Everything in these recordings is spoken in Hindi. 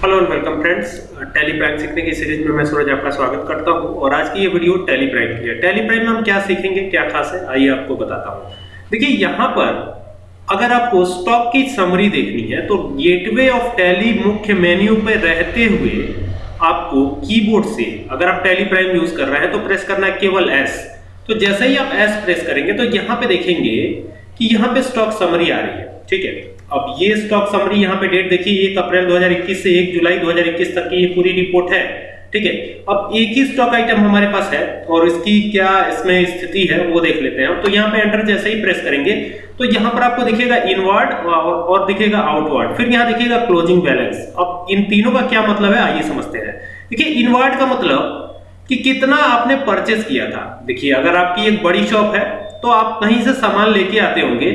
Hello and welcome friends Tally Prime सीखने की सीरीज़ में मैं सूरज आपका स्वागत करता हूँ और आज की ये वीडियो टैली प्राइम की है। टैली प्राइम में हम क्या सीखेंगे, क्या खास है, आइए आपको बताता हूँ। देखिए, यहाँ पर अगर आपको स्टॉक की समरी देखनी है तो गेटवे ऑफ़ टैली मुख्य मेन्यू पर रहते हुए आपको कीबोर्ड से अगर आप टैली प्राइम यूज़ कर रहे हैं तो प्रेस करना है केवल एस तो जैसे ही आप एस प्रेस करेंगे तो यहाँ पे देखेंगे कि यहाँ पे स्टॉक समरी आ रही है। ठीक है? अब ये स्टॉक समरी यहाँ पे डेट देखिए एक अप्रैल 2021 से 1 जुलाई 2021 तक की ये पूरी रिपोर्ट है ठीक है? अब एक ही स्टॉक आइटम हमारे पास है और इसकी क्या इसमें स्थिति है वो देख लेते हैं तो यहाँ पे एंटर जैसे ही प्रेस करेंगे तो यहाँ पर आपको दिखेगा इनवर्ड और, और दिखेगा आउटवर्ड फिर यहाँ दिखेगा क्लोजिंग बैलेंस अब इन तीनों का क्या मतलब है आइए समझते हैं। देखिए इनवर्ड का मतलब कि कितना आपने परचेस किया था। देखिए अगर आपकी एक बड़ी शॉप है तो आप कहीं से सामान लेके आते होंगे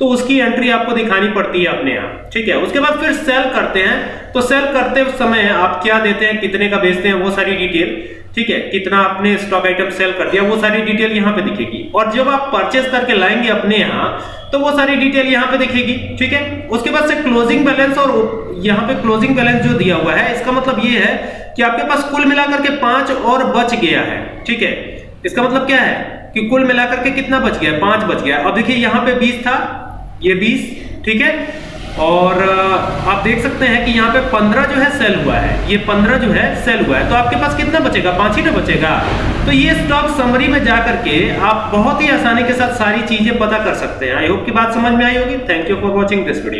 तो उसकी एंट्री आपको दिखानी पड़ती है अपने यहाँ, ठीक है? उसके बाद फिर सेल करते हैं। तो सेल करते समय आप क्या देते हैं, कितने का बेचते हैं, वो सारी डिटेल ठीक है? कितना आपने स्टॉक आइटम सेल कर दिया, वो सारी डिटेल यहाँ पे दिखेगी। और जब आप परचेस करके लाएँगे अपने यहाँ तो वो सारी डिटेल यहाँ पे दिखेगी, ठीक है? उसके बाद से क्लोजिंग बैलेंस और यहाँ पे क्लोजिंग बैलेंस जो दिया हुआ है, इसका मतलब ये है कि आपके पास कुल मिलाकर के पाँच और बच गया है, ठीक है? इसका मतलब क्या है कि कुल मिलाकर के कितना बच गया पाँच बच गया अब देखिए, यहाँ पे बीस था ये 20 ठीक है? और आप देख सकते हैं कि यहाँ पे 15 जो है सेल हुआ है। ये 15 जो है सेल हुआ है। तो आपके पास कितना बचेगा? पाँच ही ना बचेगा। तो ये स्टॉक समरी में जाकर के आप बहुत ही आसानी के साथ सारी चीज़ें पता कर सकते हैं। आई होप की बात समझ में आई होगी। Thank you for watching this video